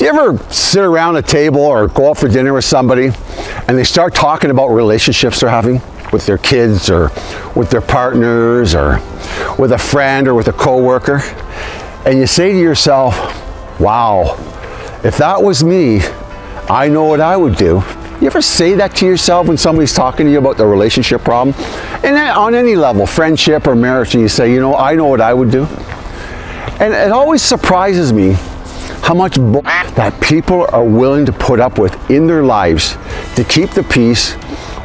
Do you ever sit around a table or go out for dinner with somebody and they start talking about relationships they're having with their kids or with their partners or with a friend or with a coworker and you say to yourself, wow, if that was me, I know what I would do. You ever say that to yourself when somebody's talking to you about the relationship problem? And on any level, friendship or marriage, and you say, you know, I know what I would do. And it always surprises me how much that people are willing to put up with in their lives to keep the peace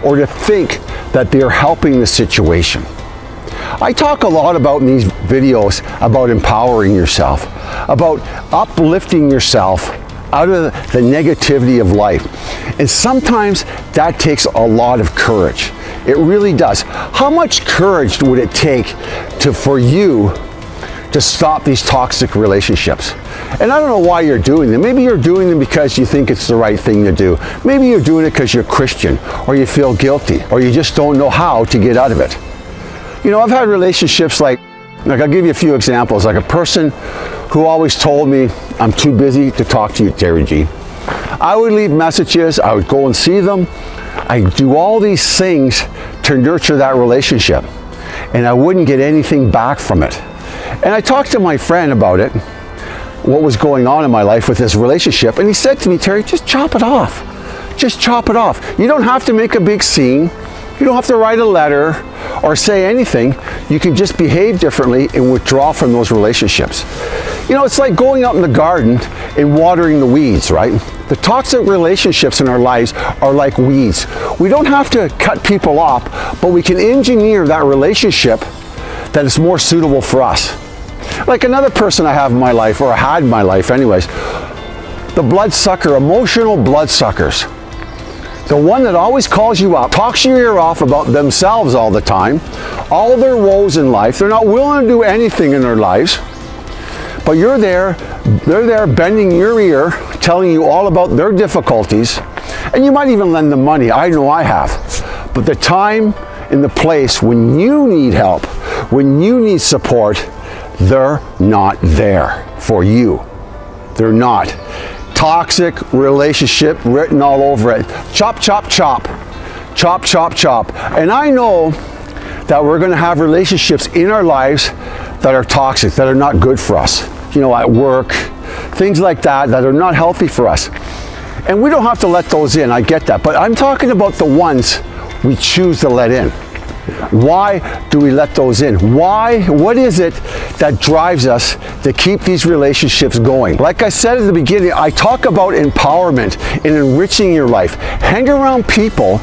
or to think that they're helping the situation. I talk a lot about in these videos about empowering yourself, about uplifting yourself out of the negativity of life. And sometimes that takes a lot of courage. It really does. How much courage would it take to, for you to stop these toxic relationships. And I don't know why you're doing them. Maybe you're doing them because you think it's the right thing to do. Maybe you're doing it because you're Christian or you feel guilty or you just don't know how to get out of it. You know, I've had relationships like, like I'll give you a few examples, like a person who always told me, I'm too busy to talk to you, Terry G. I would leave messages, I would go and see them, I do all these things to nurture that relationship and I wouldn't get anything back from it. And I talked to my friend about it, what was going on in my life with this relationship, and he said to me, Terry, just chop it off. Just chop it off. You don't have to make a big scene. You don't have to write a letter or say anything. You can just behave differently and withdraw from those relationships. You know, it's like going out in the garden and watering the weeds, right? The toxic relationships in our lives are like weeds. We don't have to cut people off, but we can engineer that relationship that is more suitable for us. Like another person I have in my life, or I had in my life anyways, the bloodsucker, emotional bloodsuckers. The one that always calls you up, talks your ear off about themselves all the time, all their woes in life. They're not willing to do anything in their lives, but you're there, they're there bending your ear, telling you all about their difficulties, and you might even lend them money. I know I have. But the time and the place when you need help, when you need support, they're not there for you. They're not. Toxic relationship written all over it. Chop, chop, chop. Chop, chop, chop. And I know that we're going to have relationships in our lives that are toxic, that are not good for us. You know, at work, things like that, that are not healthy for us. And we don't have to let those in, I get that. But I'm talking about the ones we choose to let in. Why do we let those in? Why, what is it that drives us to keep these relationships going? Like I said at the beginning, I talk about empowerment and enriching your life. Hang around people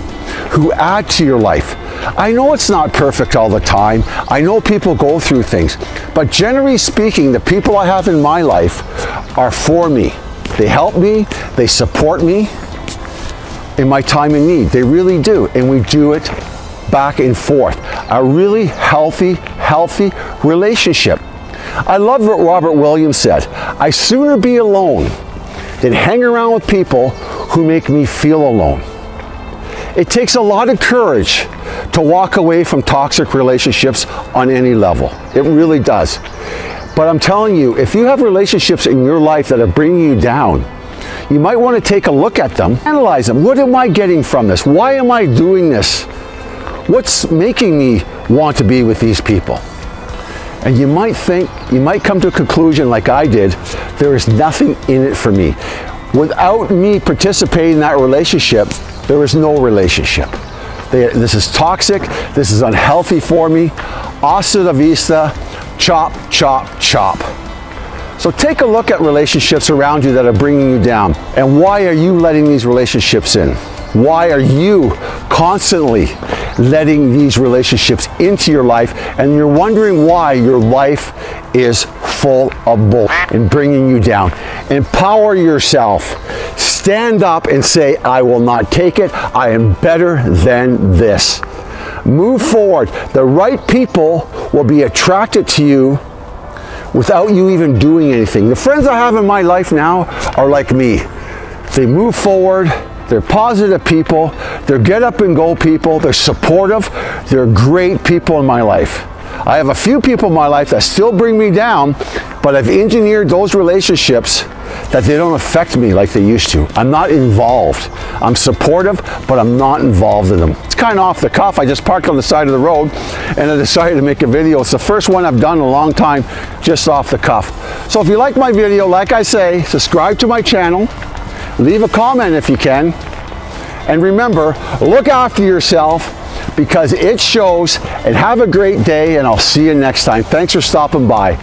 who add to your life. I know it's not perfect all the time. I know people go through things. But generally speaking, the people I have in my life are for me. They help me, they support me in my time in need. They really do. And we do it back and forth. A really healthy, healthy relationship. I love what Robin Williams said. I sooner be alone than hang around with people who make me feel alone. It takes a lot of courage to walk away from toxic relationships on any level. It really does. But I'm telling you, if you have relationships in your life that are bringing you down, you might want to take a look at them, analyze them. What am I getting from this? Why am I doing this? What's making me want to be with these people? And you might think, you might come to a conclusion like I did, there is nothing in it for me. Without me participating in that relationship, there is no relationship. They, this is toxic, this is unhealthy for me. Hasta la vista, chop, chop, chop. So take a look at relationships around you that are bringing you down. And why are you letting these relationships in? Why are you constantly letting these relationships into your life and you're wondering why your life is full of bull and bringing you down. Empower yourself. Stand up and say, I will not take it. I am better than this. Move forward. The right people will be attracted to you without you even doing anything. The friends I have in my life now are like me. They move forward, they're positive people. They're get up and go people. They're supportive. They're great people in my life. I have a few people in my life that still bring me down, but I've engineered those relationships that they don't affect me like they used to. I'm not involved. I'm supportive, but I'm not involved in them. It's kind of off the cuff. I just parked on the side of the road and I decided to make a video. It's the first one I've done in a long time, just off the cuff. So if you like my video, like I say, subscribe to my channel, leave a comment if you can, and remember, look after yourself because it shows and have a great day and I'll see you next time. Thanks for stopping by.